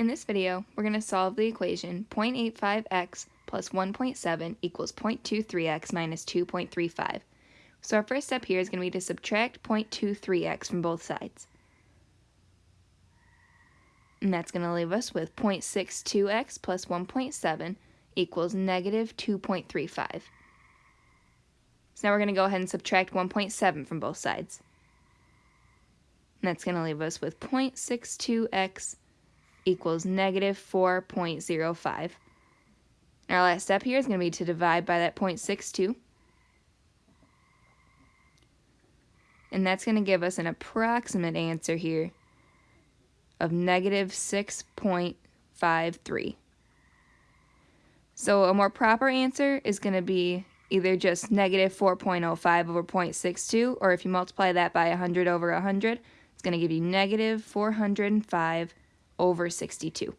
In this video, we're going to solve the equation 0.85x plus 1.7 equals 0.23x minus 2.35. So our first step here is going to be to subtract 0.23x from both sides. And that's going to leave us with 0.62x plus 1.7 equals negative 2.35. So now we're going to go ahead and subtract 1.7 from both sides. And that's going to leave us with 0.62x equals negative 4.05. Our last step here is going to be to divide by that 0.62. And that's going to give us an approximate answer here of negative 6.53. So a more proper answer is going to be either just negative 4.05 over 0.62, or if you multiply that by 100 over 100, it's going to give you negative 405 over 62.